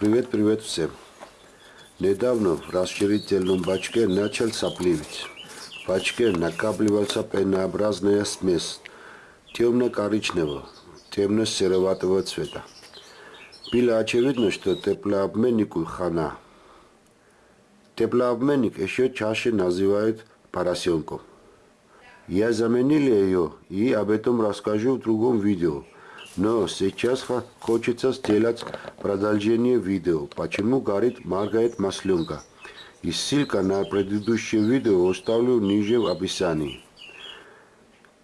Привет, привет всем. Недавно в расширительном бачке начал сопливить. В бачке накапливался пенообразная смесь темно-коричневого, темно-сероватого цвета. Было очевидно, что теплообменнику хана. Теплообменник еще чаще называют поросенком. Я заменил ее и об этом расскажу в другом видео. Но сейчас хочется сделать продолжение видео, почему горит моргает масленка. И ссылка на предыдущее видео оставлю ниже в описании.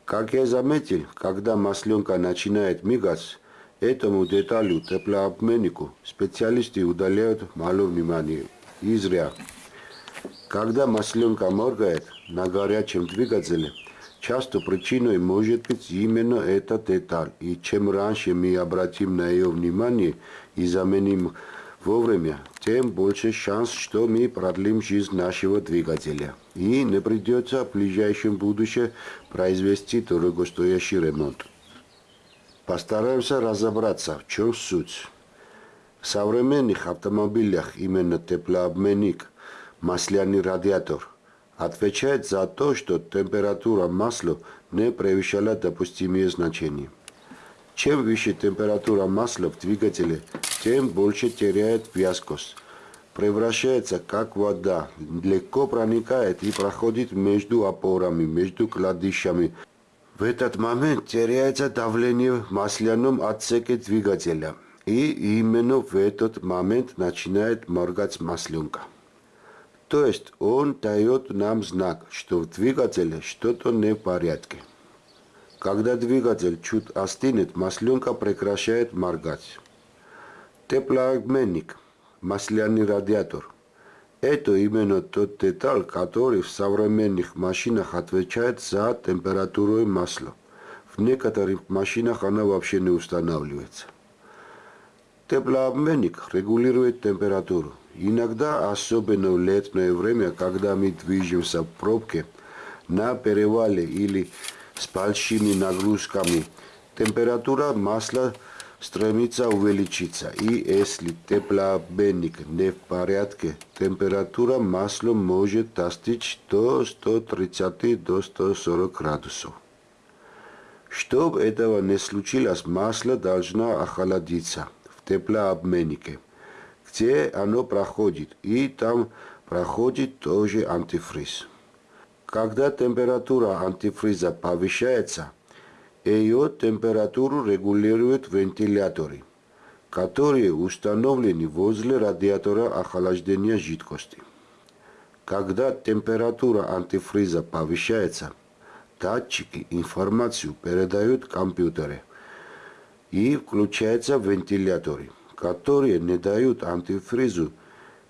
Как я заметил, когда масленка начинает мигать, Этому деталю теплообменнику специалисты удаляют мало внимания. И зря. Когда масленка моргает на горячем двигателе, часто причиной может быть именно эта деталь. И чем раньше мы обратим на ее внимание и заменим вовремя, тем больше шанс, что мы продлим жизнь нашего двигателя. И не придется в ближайшем будущем произвести дорогостоящий ремонт. Постараемся разобраться, в чем суть. В современных автомобилях именно теплообменник, масляный радиатор, отвечает за то, что температура масла не превышала допустимые значения. Чем выше температура масла в двигателе, тем больше теряет вязкость. Превращается как вода, легко проникает и проходит между опорами, между кладищами, в этот момент теряется давление в масляном отсеке двигателя. И именно в этот момент начинает моргать масленка. То есть он дает нам знак, что в двигателе что-то не в порядке. Когда двигатель чуть остынет, масленка прекращает моргать. Теплообменник, масляный радиатор – это именно тот деталь, который в современных машинах отвечает за температуру масла. В некоторых машинах она вообще не устанавливается. Теплообменник регулирует температуру. Иногда, особенно в летнее время, когда мы движемся в пробке, на перевале или с большими нагрузками, температура масла стремится увеличиться. И если теплообменник не в порядке, температура масла может достичь до 130 до 140 градусов. Чтобы этого не случилось, масло должно охладиться теплообменнике, где оно проходит, и там проходит тоже антифриз. Когда температура антифриза повышается, ее температуру регулируют вентиляторы, которые установлены возле радиатора охлаждения жидкости. Когда температура антифриза повышается, датчики информацию передают компьютере и включаются вентиляторы, которые не дают антифризу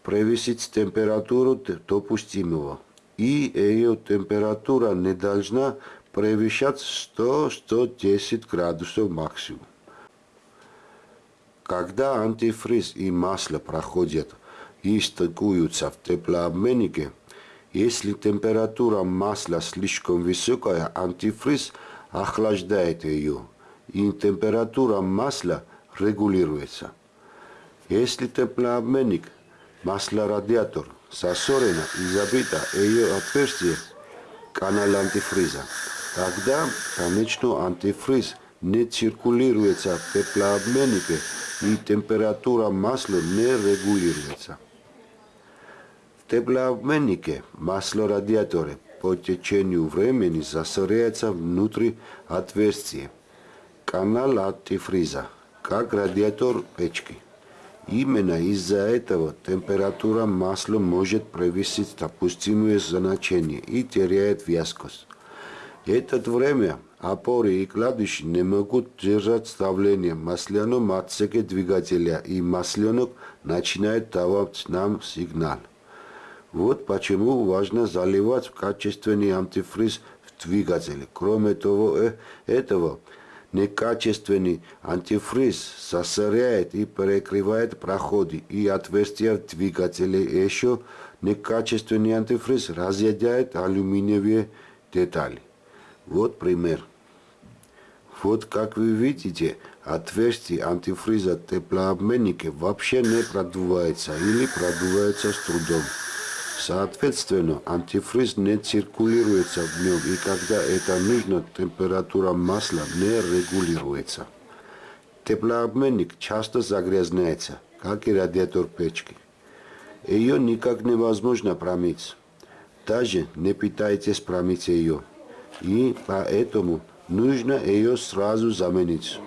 превысить температуру допустимого, и ее температура не должна превышать 100-110 градусов максимум. Когда антифриз и масло проходят и стыкуются в теплообменнике, если температура масла слишком высокая, антифриз охлаждает ее, и температура масла регулируется. Если теплообменник, масло-радиатор, сосорена и забита ее отверстие, канал антифриза, Тогда, конечно, антифриз не циркулируется в теплообменнике и температура масла не регулируется. В теплообменнике масло радиатора по течению времени засоряется внутри отверстия, канал антифриза, как радиатор печки. Именно из-за этого температура масла может превысить допустимое значение и теряет вязкость. Это время опоры и кладыши не могут держать давление в масляном отсеке двигателя, и масленок начинает давать нам сигнал. Вот почему важно заливать качественный антифриз в двигателе. Кроме того, э, этого, некачественный антифриз засоряет и перекрывает проходы и отверстия в двигателе. Еще некачественный антифриз разъедает алюминиевые детали. Вот пример. Вот как вы видите, отверстие антифриза теплообменника вообще не продувается или продувается с трудом. Соответственно, антифриз не циркулируется в нем, и когда это нужно, температура масла не регулируется. Теплообменник часто загрязняется, как и радиатор печки. Ее никак невозможно промыть. Даже не пытайтесь промыть ее. И поэтому нужно ее сразу заменить.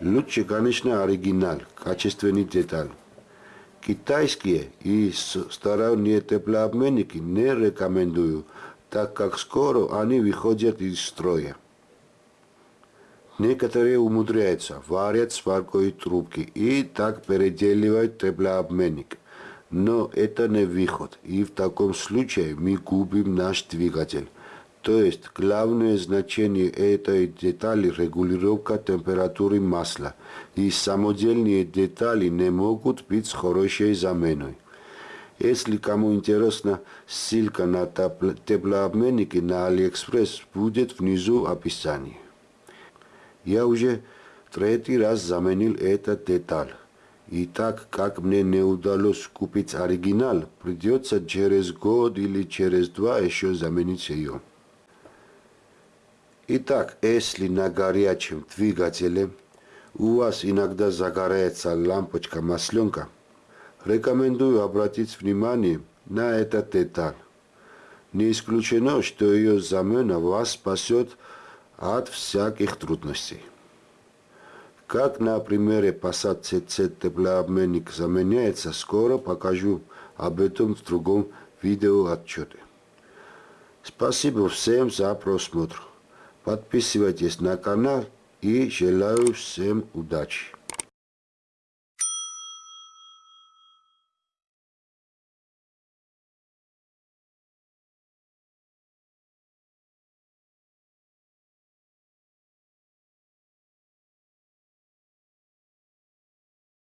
Лучше, конечно, оригинал, качественный деталь. Китайские и сторонние теплообменники не рекомендую, так как скоро они выходят из строя. Некоторые умудряются, варят сваркой трубки и так переделивают теплообменник. Но это не выход, и в таком случае мы губим наш двигатель. То есть главное значение этой детали – регулировка температуры масла, и самодельные детали не могут быть с хорошей заменой. Если кому интересно, ссылка на теплообменники на Алиэкспресс будет внизу описании. Я уже третий раз заменил этот деталь. И так как мне не удалось купить оригинал, придется через год или через два еще заменить ее. Итак, если на горячем двигателе у вас иногда загорается лампочка масленка, рекомендую обратить внимание на этот деталь. Не исключено, что ее замена вас спасет от всяких трудностей. Как на примере Passat CC теплообменник заменяется, скоро покажу об этом в другом видеоотчете. Спасибо всем за просмотр. Подписывайтесь на канал и желаю всем удачи.